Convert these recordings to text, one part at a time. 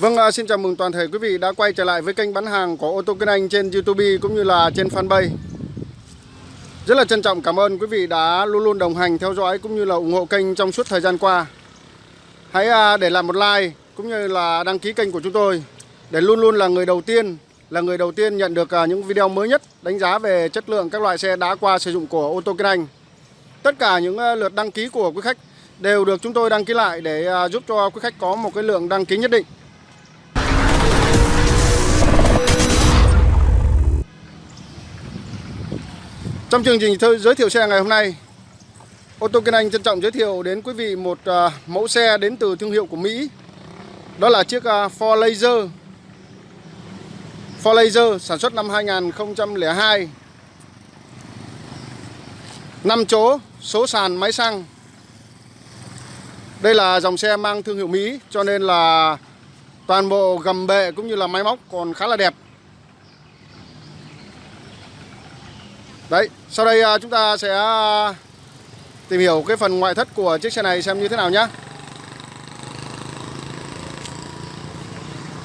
Vâng, à, xin chào mừng toàn thể quý vị đã quay trở lại với kênh bán hàng của ô tô Kinh Anh trên YouTube cũng như là trên fanpage. Rất là trân trọng cảm ơn quý vị đã luôn luôn đồng hành theo dõi cũng như là ủng hộ kênh trong suốt thời gian qua. Hãy à, để lại một like cũng như là đăng ký kênh của chúng tôi để luôn luôn là người đầu tiên là người đầu tiên nhận được à, những video mới nhất đánh giá về chất lượng các loại xe đã qua sử dụng của ô tô Kinh Anh. Tất cả những à, lượt đăng ký của quý khách đều được chúng tôi đăng ký lại để à, giúp cho quý khách có một cái lượng đăng ký nhất định. Trong chương trình giới thiệu xe ngày hôm nay, ô tô Kinh Anh trân trọng giới thiệu đến quý vị một mẫu xe đến từ thương hiệu của Mỹ. Đó là chiếc Ford Laser. For Laser sản xuất năm 2002. 5 chỗ, số sàn máy xăng. Đây là dòng xe mang thương hiệu Mỹ cho nên là toàn bộ gầm bệ cũng như là máy móc còn khá là đẹp. Đấy, sau đây à, chúng ta sẽ à, tìm hiểu cái phần ngoại thất của chiếc xe này xem như thế nào nhé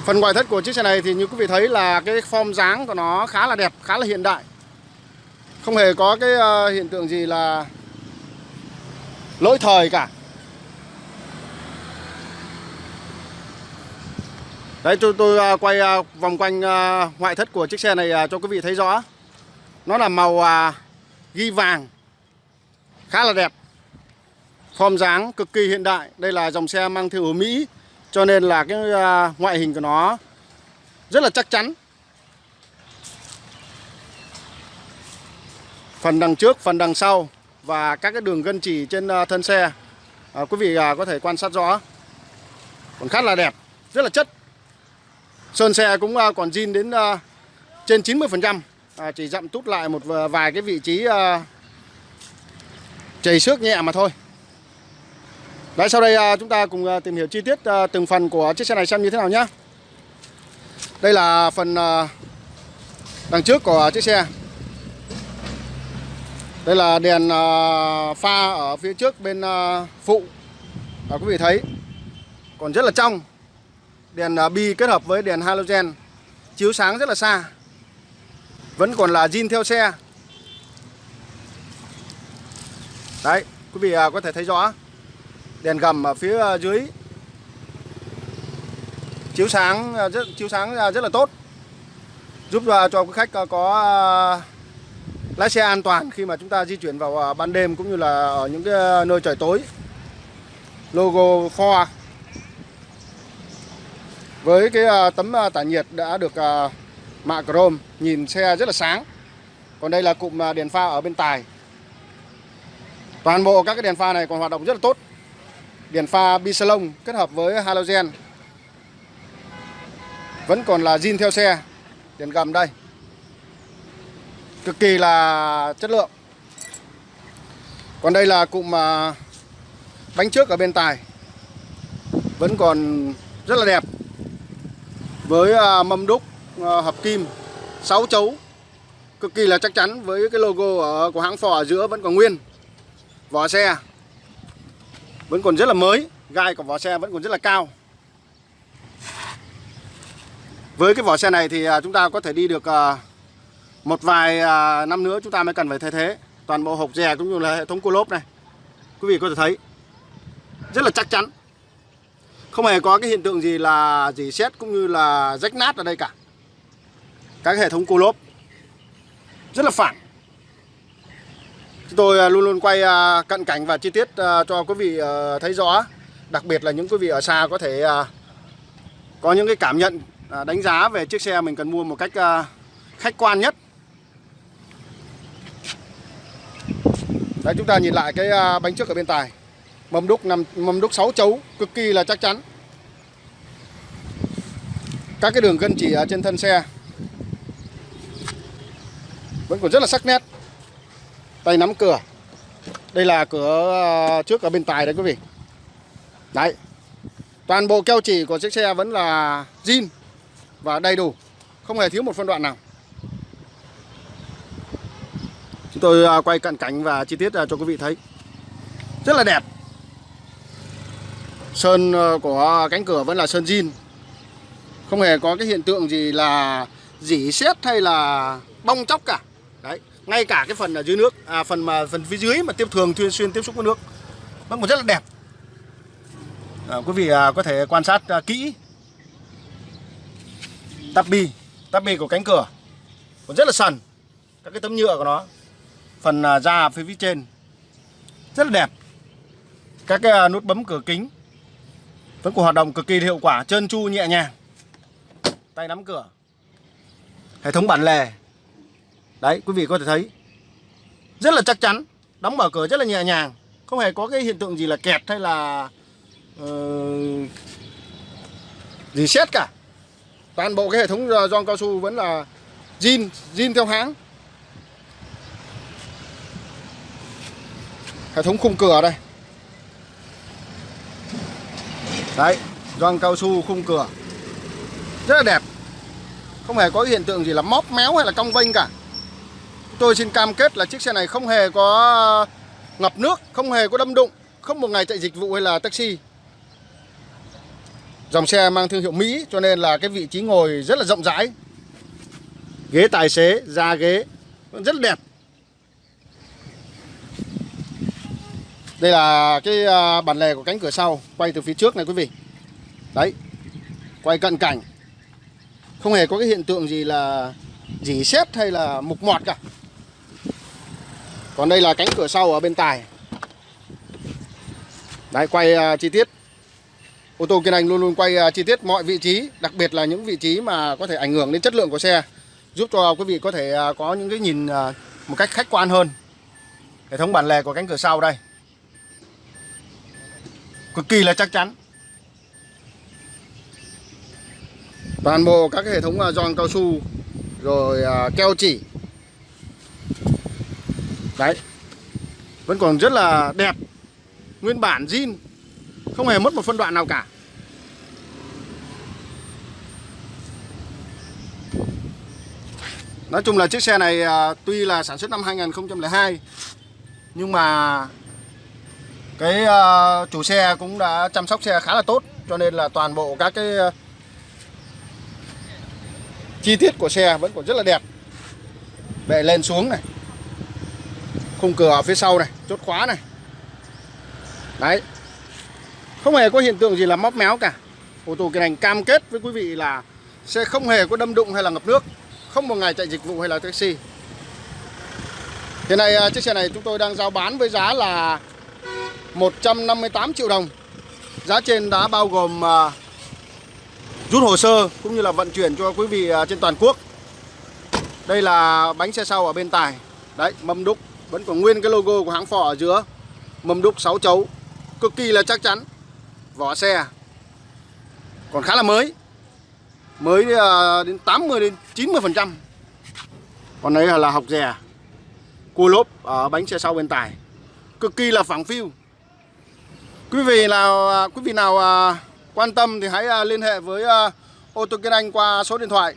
Phần ngoại thất của chiếc xe này thì như quý vị thấy là cái form dáng của nó khá là đẹp, khá là hiện đại. Không hề có cái ờ, hiện tượng gì là lỗi thời cả. Đấy tôi, tôi ờ, quay ờ, vòng quanh ngoại thất của chiếc xe này cho quý vị thấy rõ. Nó là màu ghi vàng Khá là đẹp. Form dáng cực kỳ hiện đại. Đây là dòng xe mang thương hiệu Mỹ. Cho nên là cái à, ngoại hình của nó Rất là chắc chắn. Phần đằng trước, phần đằng sau Và các cái đường gân chỉ trên à, thân xe. À, Quý vị à, có thể quan sát rõ. Còn khá là đẹp Rất là chất. Sơn xe cũng à, còn zin đến à, trên 90% à, chỉ dặm tút lại một vài cái vị trí à, chảy xước nhẹ mà thôi. Đấy sau đây à, chúng ta cùng à, tìm hiểu chi tiết à, từng phần của chiếc xe này xem như thế nào nhé Đây là phần đằng trước của chiếc xe. Đây là đèn pha ở phía trước bên phụ. À, Quý vị thấy Còn rất là trong. Đèn bi kết hợp với đèn halogen Chiếu sáng rất là xa. Vẫn còn là zin theo xe. Đấy quý vị có thể thấy rõ. Đèn gầm ở phía ờ, dưới. Chiếu sáng ờ, rất, chiếu sáng rất là tốt. Giúp cho quý khách ờ, có lái xe an toàn khi mà chúng ta di chuyển vào ban đêm cũng như là ở những cái nơi trời tối. Logo Ford Với cái tấm tản nhiệt đã được mạ chrome nhìn xe rất là sáng. Còn đây là cụm đèn pha ở bên tài. Toàn bộ các cái đèn pha này còn hoạt động rất là tốt đèn pha bisalon kết hợp với halogen. Vẫn còn là zin theo xe. Đèn gầm đây. Cực kỳ là chất lượng. Còn đây là cụm à, bánh trước ở bên tài. Vẫn còn rất là đẹp. Với à, mâm đúc à, hợp kim 6 chấu. Cực kỳ là chắc chắn với cái logo ở, của hãng Ford ở giữa vẫn còn nguyên. Vỏ xe vẫn còn rất là mới, gai của vỏ xe vẫn còn rất là cao. Với cái vỏ xe này thì à, chúng ta có thể đi được à, một vài à, năm nữa chúng ta mới cần phải thay thế toàn bộ hộp dè cũng như là hệ thống cua lốp này. Quý vị có thể thấy, rất là chắc chắn. Không hề có cái hiện tượng gì là dỉ xét cũng như là rách nát ở đây cả. Các hệ thống cua lốp rất là phẳng chúng tôi à, luôn luôn quay à, cận cảnh và chi tiết à, cho quý vị thấy rõ. Đặc biệt là những quý vị ở xa có thể có những cái cảm nhận đánh giá về chiếc xe mình cần mua một cách khách quan nhất. Đấy, chúng ta nhìn lại cái bánh trước ở bên tài. Mâm đúc nằm mâm đúc 6 chấu, cực kỳ là chắc chắn. Các cái đường gân chỉ ở trên thân xe vẫn còn rất là sắc nét tay nắm cửa. Đây là cửa ờ, trước ở bên tài đấy quý vị. Đấy. Toàn bộ keo chỉ của chiếc xe vẫn là zin và đầy đủ. Không hề thiếu một phân đoạn nào. Chúng tôi ờ, quay cận cảnh và chi tiết ờ, cho quý vị thấy. Rất là đẹp. Sơn của cánh cửa vẫn là sơn zin. Không hề có cái hiện tượng gì là dỉ sét hay là bong chóc cả. Đấy ngay cả cái phần ở dưới nước à, phần mà phần phía dưới mà tiếp thường thường xuyên tiếp xúc với nước vẫn còn rất là đẹp. À, quý vị à, có thể quan sát à, kỹ. Tắp bi tắp bi của cánh cửa còn rất là sần. Các cái tấm nhựa của nó phần à, da phía phía trên rất là đẹp. Các cái à, nút bấm cửa kính vẫn còn hoạt động cực kỳ hiệu quả trơn tru nhẹ nhàng. Tay nắm cửa hệ thống bản lề đấy quý vị có thể thấy. Rất là chắc chắn đóng mở cửa rất là nhẹ nhàng. Không hề có cái hiện tượng gì là kẹt hay là uh, gì xét cả. Toàn bộ cái hệ thống gioăng cao su vẫn là zin zin theo hãng. Hệ thống khung cửa đây. Đấy gioăng cao su khung cửa. Rất là đẹp. Không hề có hiện tượng gì là móp méo hay là cong vênh cả. Tôi xin cam kết là chiếc xe này không hề có ờ, ngập nước, không hề có đâm đụng, không một ngày chạy dịch vụ hay là taxi. Dòng xe mang thương hiệu Mỹ cho nên là cái vị trí ngồi rất là rộng rãi. Ghế tài xế, da ghế rất đẹp. Đây là cái ờ, bản lề của cánh cửa sau Quay từ phía trước này quý vị Đấy Quay cận cảnh Không hề có cái hiện tượng gì là Dỉ xét hay là mục mọt cả còn đây là cánh cửa sau ở bên tài. Đấy quay uh, chi tiết. Ô tô Kiên Anh luôn luôn quay uh, chi tiết mọi vị trí Đặc biệt là những vị trí mà có thể ảnh hưởng đến chất lượng của xe Giúp cho quý vị có thể uh, có những cái nhìn uh, một cách khách quan hơn. Hệ thống bản lề của cánh cửa sau đây. Cực kỳ là chắc chắn. Toàn bộ các hệ thống uh, giòn cao su Rồi uh, keo chỉ. Đấy. Vẫn còn rất là đẹp. Nguyên bản zin. Không hề mất một phân đoạn nào cả. Nói chung là chiếc xe này à, tuy là sản xuất năm 2002 Nhưng mà Cái à, chủ xe cũng đã chăm sóc xe khá là tốt Cho nên là toàn bộ các cái à, Chi tiết của xe vẫn còn rất là đẹp. Bệ lên xuống này khung cửa ở phía sau này, chốt khóa này. Đấy. Không hề có hiện tượng gì là móc méo cả. Ô tô kỳ này cam kết với quý vị là sẽ không hề có đâm đụng hay là ngập nước, không một ngày chạy dịch vụ hay là taxi. Hiện nay à, chiếc xe này chúng tôi đang giao bán với giá là 158 triệu đồng. Giá trên đã bao gồm à, rút hồ sơ cũng như là vận chuyển cho quý vị à, trên toàn quốc. Đây là bánh xe sau ở bên tài. Đấy, mâm đúc vẫn còn nguyên cái logo của hãng phò ở giữa. Mâm đúc 6 chấu. Cực kỳ là chắc chắn. Vỏ xe. Còn khá là mới. Mới à, đến 80 đến 90% Còn đấy là học rè. Cua lốp ở bánh xe sau bên tài. Cực kỳ là phẳng phiu. Quý vị nào à, quý vị nào à, quan tâm thì hãy liên hệ với ô tô Kiên Anh qua số điện thoại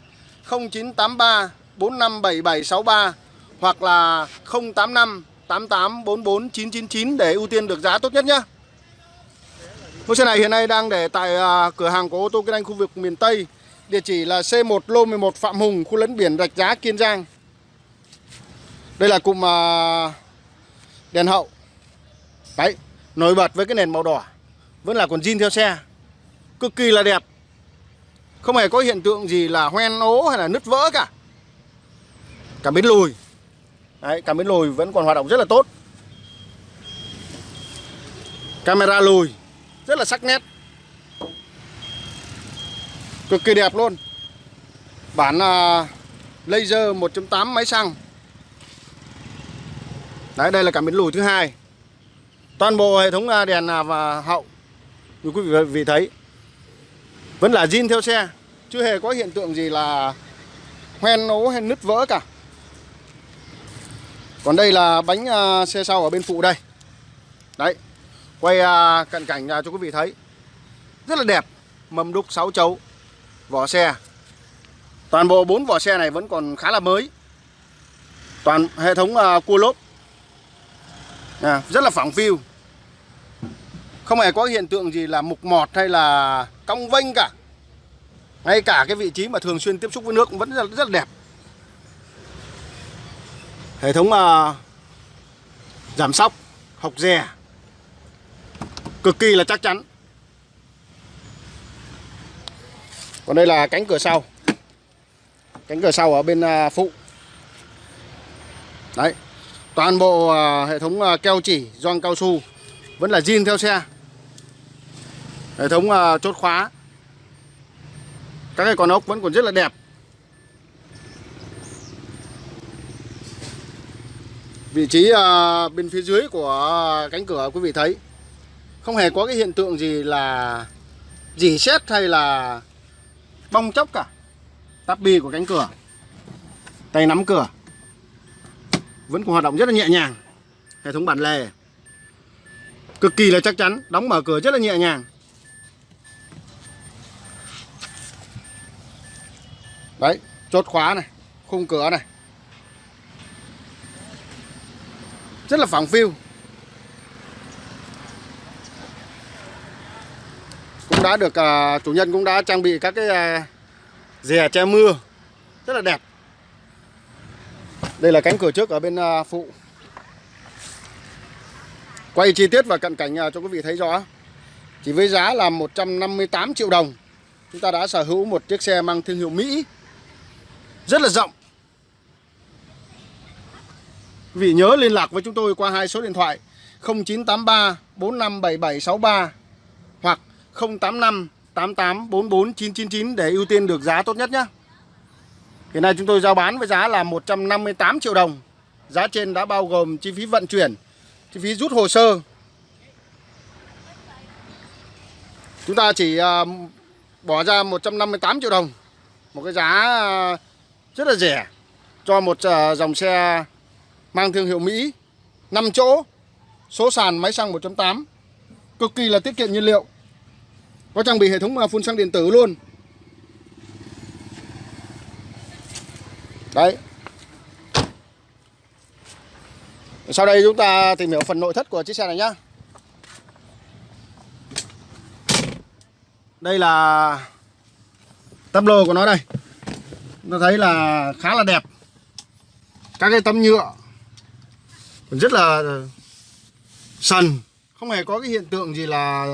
0983 457763 hoặc là 085 88 44 999 để ưu tiên được giá tốt nhất nhé. Mẫu xe này hiện nay đang để tại à, cửa hàng của ô tô Kiên Anh khu vực miền Tây. Địa chỉ là C1 lô 11 Phạm Hùng, khu lấn biển Rạch Giá, Kiên Giang. Đây là cụm à, đèn hậu. Đấy, nổi bật với cái nền màu đỏ. Vẫn là còn zin theo xe. Cực kỳ là đẹp. Không hề có hiện tượng gì là hoen ố hay là nứt vỡ cả. Cả bến lùi Đấy, cảm biến lùi vẫn còn hoạt động rất là tốt. Camera lùi Rất là sắc nét. Cực kỳ đẹp luôn. Bản uh, laser 1.8 máy xăng. Đấy đây là cảm biến lùi thứ hai. Toàn bộ hệ thống à, đèn à, và hậu Như quý vị thấy Vẫn là zin theo xe. Chưa hề có hiện tượng gì là Hoen ố hay nứt vỡ cả còn đây là bánh uh, xe sau ở bên phụ đây. Đấy Quay uh, cận cảnh uh, cho quý vị thấy. Rất là đẹp Mâm đúc 6 chấu Vỏ xe. Toàn bộ bốn vỏ xe này vẫn còn khá là mới. Toàn hệ thống uh, cua lốp. À, rất là phẳng phiu. Không hề có hiện tượng gì là mục mọt hay là cong vênh cả. Ngay cả cái vị trí mà thường xuyên tiếp xúc với nước cũng vẫn rất, rất là đẹp hệ thống uh, giảm sóc học dè cực kỳ là chắc chắn. Còn đây là cánh cửa sau. Cánh cửa sau ở bên uh, phụ. Đấy toàn bộ uh, hệ thống uh, keo chỉ gioăng cao su vẫn là zin theo xe. Hệ thống uh, chốt khóa. Các cái con ốc vẫn còn rất là đẹp. Vị trí à, bên phía dưới của cánh cửa, quý vị thấy. Không hề có cái hiện tượng gì là dỉ xét hay là bong chóc cả. Tắp bi của cánh cửa, tay nắm cửa, vẫn còn hoạt động rất là nhẹ nhàng. Hệ thống bản lề, cực kỳ là chắc chắn, đóng mở cửa rất là nhẹ nhàng. Đấy, chốt khóa này, khung cửa này. Rất là phẳng phiu. Cũng đã được uh, chủ nhân cũng đã trang bị các cái à, uh, dè che mưa. Rất là đẹp. Đây là cánh cửa trước ở bên uh, phụ. Quay chi tiết và cận cảnh uh, cho quý vị thấy rõ. Chỉ với giá là 158 triệu đồng chúng ta đã sở hữu một chiếc xe mang thương hiệu Mỹ. Rất là rộng. Quý vị nhớ liên lạc với chúng tôi qua hai số điện thoại 0983 457763 hoặc 085 88 44 999 để ưu tiên được giá tốt nhất nhé. Hiện nay chúng tôi giao bán với giá là 158 triệu đồng. Giá trên đã bao gồm chi phí vận chuyển, chi phí rút hồ sơ. Chúng ta chỉ à, bỏ ra 158 triệu đồng. Một cái giá à, rất là rẻ cho một à, dòng xe mang thương hiệu Mỹ. 5 chỗ, số sàn máy xăng 1.8 cực kỳ là tiết kiệm nhiên liệu. Có trang bị hệ thống à, phun xăng điện tử luôn. Đấy. Sau đây chúng ta tìm hiểu phần nội thất của chiếc xe này nhá. Đây là tấm lô của nó đây. Chúng ta thấy là khá là đẹp. Các cái tấm nhựa rất là sần, không hề có cái hiện tượng gì là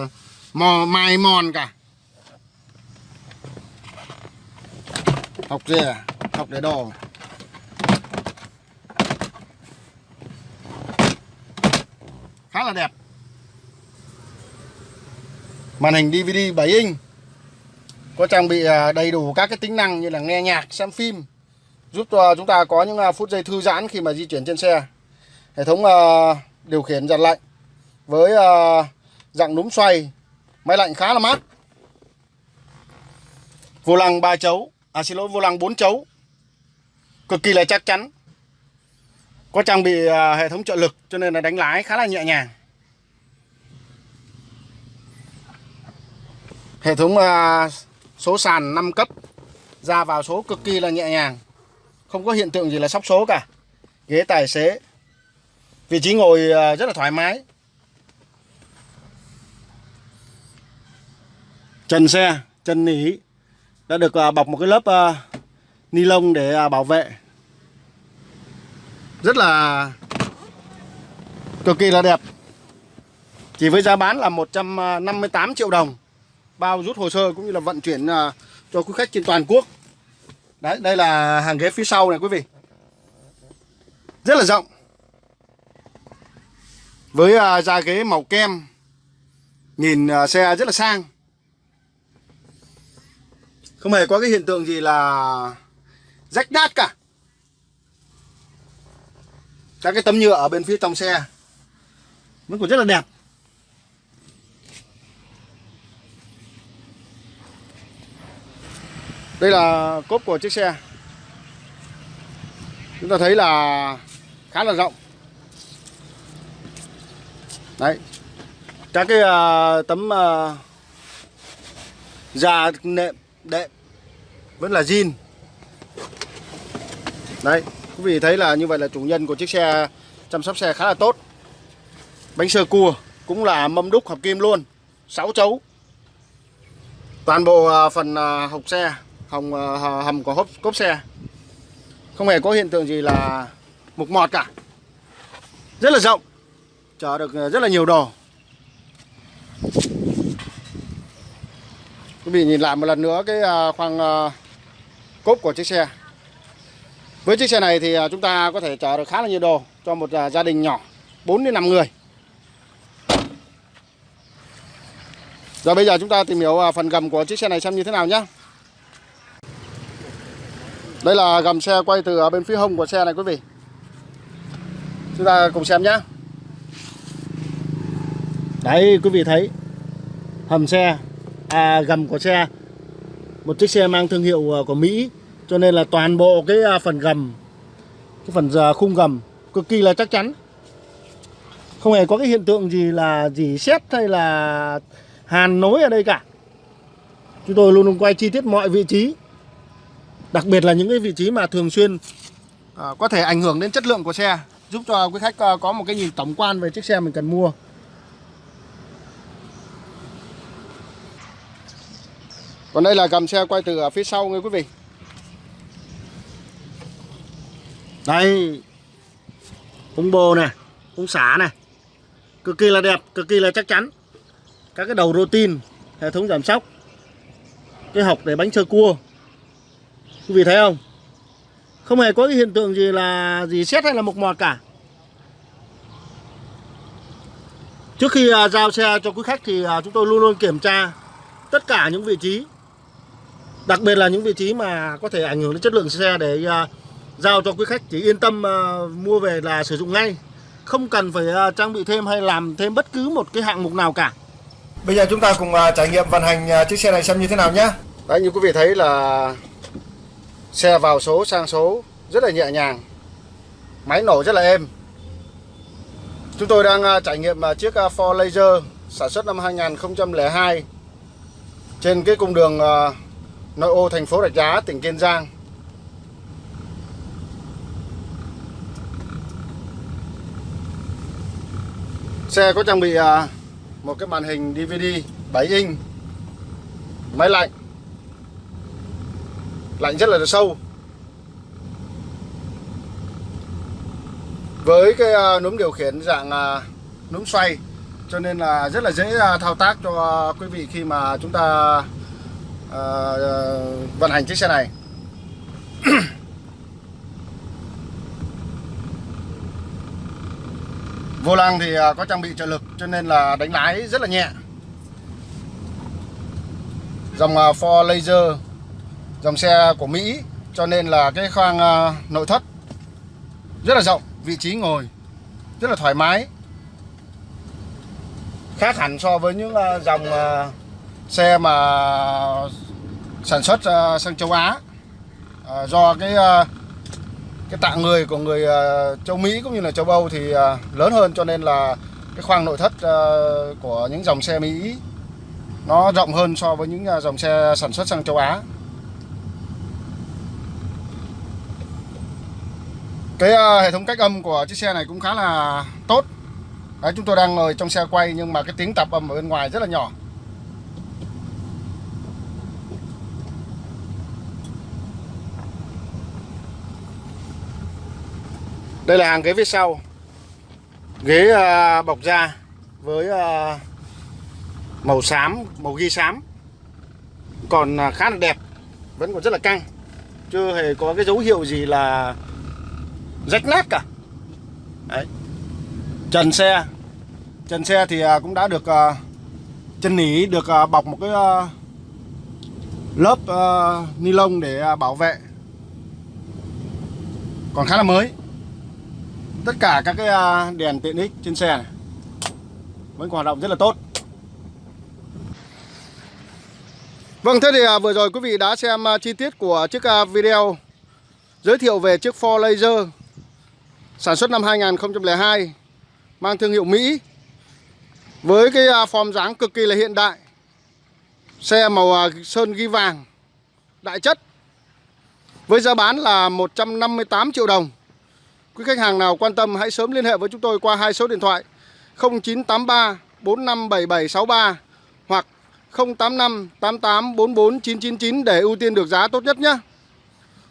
mò, mài mòn cả. Học dè à? học để đồ khá là đẹp. Màn hình DVD 7 inch. Có trang bị à, đầy đủ các cái tính năng như là nghe nhạc, xem phim. Giúp cho chúng ta có những phút giây thư giãn khi mà di chuyển trên xe hệ thống uh, điều khiển giặt lạnh với uh, dạng núm xoay máy lạnh khá là mát. Vô lăng 3 chấu à xin lỗi vô lăng 4 chấu cực kỳ là chắc chắn. Có trang bị uh, hệ thống trợ lực cho nên là đánh lái khá là nhẹ nhàng. Hệ thống uh, số sàn 5 cấp ra vào số cực kỳ là nhẹ nhàng. Không có hiện tượng gì là sóc số cả. Ghế tài xế vị trí ngồi à, rất là thoải mái. Trần xe, trần nỉ đã được à, bọc một cái lớp à, ni lông để bảo vệ. Rất là cực kỳ là đẹp. Chỉ với giá bán là 158 triệu đồng. Bao rút hồ sơ cũng như là vận chuyển cho quý khách trên toàn quốc. Đấy, đây là hàng ghế phía sau này, quý vị. Rất là rộng với à, da ghế màu kem, nhìn à, xe rất là sang. Không hề có cái hiện tượng gì là rách nát cả. Các cái tấm nhựa ở bên phía trong xe vẫn còn rất là đẹp. Đây là cốp của chiếc xe. Chúng ta thấy là khá là rộng đấy các cái uh, tấm uh, da nệm đệm vẫn là zin đấy Quý vị thấy là như vậy là chủ nhân của chiếc xe chăm sóc xe khá là tốt. Bánh sơ cua cũng là mâm đúc hợp kim luôn, 6 chấu. Toàn bộ à, phần hộc xe, hồng hầm của hốp cốp xe. Không hề có hiện tượng gì là mục mọt cả. Rất là rộng. Chở được ờ, rất là nhiều đồ. Quý vị nhìn lại một lần nữa cái à, khoang ờ, cốp của chiếc xe. Với chiếc xe này thì à, chúng ta có thể chở được khá là nhiều đồ cho một à, gia đình nhỏ 4 đến 5 người. Rồi bây giờ chúng ta tìm hiểu phần gầm của chiếc xe này xem như thế nào nhé Đây là gầm xe quay từ bên phía hông của xe này quý vị Chúng ta cùng xem nhé Đấy quý vị thấy Hầm xe À gầm của xe Một chiếc xe mang thương hiệu à, của Mỹ Cho nên là toàn bộ cái à, phần gầm Cái phần à, khung gầm Cực kỳ là chắc chắn. Không hề có cái hiện tượng gì là gì xét hay là hàn nối ở đây cả. Chúng tôi luôn luôn quay chi tiết mọi vị trí đặc biệt là những cái vị trí mà thường xuyên à, có thể ảnh hưởng đến chất lượng của xe giúp cho quý khách có một cái nhìn tổng quan về chiếc xe mình cần mua. Còn đây là cầm xe quay từ ở phía sau nghe quý vị. Đây. Ống bồ này ống xả này cực kỳ là đẹp cực kỳ là chắc chắn. Các cái đầu rô tin, hệ thống giảm sóc. Cái học để bánh sơ cua. Quý vị thấy không? Không hề có cái hiện tượng gì là gì xét hay là mục mọt cả. Trước khi à, giao xe cho quý khách thì à, chúng tôi luôn luôn kiểm tra tất cả những vị trí đặc biệt là những vị trí mà có thể ảnh hưởng đến chất lượng xe để à, giao cho quý khách chỉ yên tâm mua về là sử dụng ngay. Không cần phải trang bị thêm hay làm thêm bất cứ một cái hạng mục nào cả. Bây giờ chúng ta cùng à, trải nghiệm vận hành à, chiếc xe này xem như thế nào nhé. Đấy như quý vị thấy là Xe vào số sang số rất là nhẹ nhàng Máy nổ rất là êm. Chúng tôi đang à, trải nghiệm chiếc Ford Laser sản xuất năm 2002 Trên cái cung đường nội ô thành phố Rạch Giá, tỉnh Kiên Giang. Xe có trang bị à, một cái màn hình DVD 7 inch. Máy lạnh. Lạnh rất là sâu. Với cái à, núm điều khiển dạng à, núm xoay cho nên là rất là dễ thao tác cho quý vị khi mà chúng ta Ờ, ờ, vận hành chiếc xe này. Vô lăng thì ờ, có trang bị trợ lực cho nên là đánh lái rất là nhẹ. Dòng Ford Laser, Dòng xe của Mỹ Cho nên là cái khoang nội thất Rất là rộng, Vị trí ngồi Rất là thoải mái. Khác hẳn so với những dòng xe mà sản xuất ờ, sang châu Á ờ, Do cái ờ, cái tạng người của người uh, châu Mỹ cũng như là châu Âu thì uh, lớn hơn cho nên là cái khoang nội thất uh, của những dòng xe Mỹ nó rộng hơn so với những dòng xe sản xuất sang châu Á. Cái hệ thống cách âm của chiếc xe này cũng khá là tốt. Đấy, chúng tôi đang ngồi trong xe quay nhưng mà cái tiếng tạp âm ở bên ngoài rất là nhỏ. Đây là hàng ghế phía sau. Ghế uh, bọc da Với uh, màu xám Màu ghi xám. Còn uh, khá là đẹp Vẫn còn rất là căng. Chưa hề có cái dấu hiệu gì là Rách nát cả. Đấy. Trần xe. Trần xe thì uh, cũng đã được uh, Chân nỉ được uh, bọc một cái uh, Lớp uh, ni lông để uh, bảo vệ. Còn khá là mới tất cả các cái à, đèn tiện ích trên xe này vẫn còn hoạt động rất là tốt. Vâng thế thì à, vừa rồi quý vị đã xem à, chi tiết của chiếc video giới thiệu về chiếc Ford Laser sản xuất năm 2002 mang thương hiệu Mỹ, với cái form dáng cực kỳ là hiện đại. Xe màu sơn ghi vàng, đại chất, với giá bán là 158 triệu đồng. Quý khách hàng nào quan tâm hãy sớm liên hệ với chúng tôi qua hai số điện thoại 0983 457763 hoặc 085 88 44 999 để ưu tiên được giá tốt nhất nhé.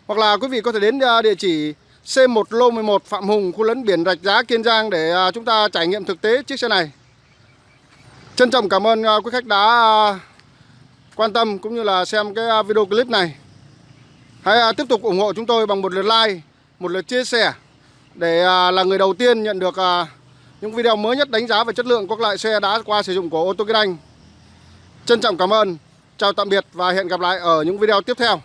Hoặc là quý vị có thể đến à, địa chỉ C1 Lô 11 Phạm Hùng, khu lấn biển Rạch Giá, Kiên Giang để à, chúng ta trải nghiệm thực tế chiếc xe này. Trân trọng cảm ơn à, quý khách đã quan tâm cũng như là xem cái video clip này. Hãy tiếp tục ủng hộ chúng tôi bằng một lượt like, một lượt chia sẻ để à, là người đầu tiên nhận được à, những video mới nhất đánh giá về chất lượng các loại xe đã qua sử dụng của ô tô Kinh Anh. Trân trọng cảm ơn, chào tạm biệt và hẹn gặp lại ở những video tiếp theo.